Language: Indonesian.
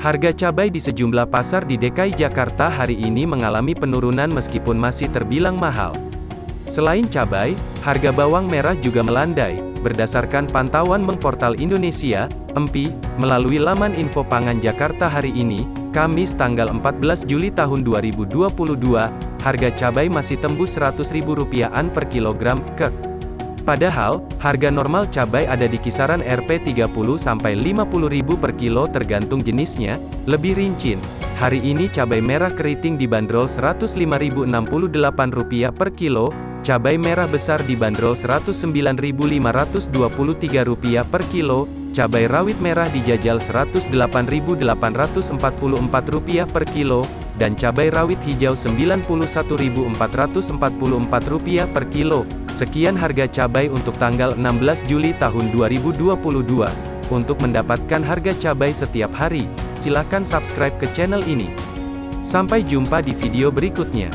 Harga cabai di sejumlah pasar di DKI Jakarta hari ini mengalami penurunan meskipun masih terbilang mahal. Selain cabai, harga bawang merah juga melandai. Berdasarkan pantauan Mengportal Indonesia, EMPI, melalui laman info pangan Jakarta hari ini, Kamis tanggal 14 Juli tahun 2022, harga cabai masih tembus Rp100.000 per kilogram, ke Padahal, harga normal cabai ada di kisaran Rp 30 sampai 50.000 per kilo tergantung jenisnya. Lebih rinci, hari ini cabai merah keriting dibanderol Rp105.068 per kilo, cabai merah besar dibanderol Rp109.523 per kilo, cabai rawit merah dijajal Rp108.844 per kilo, dan cabai rawit hijau Rp91.444 per kilo. Sekian harga cabai untuk tanggal 16 Juli tahun 2022. Untuk mendapatkan harga cabai setiap hari, silakan subscribe ke channel ini. Sampai jumpa di video berikutnya.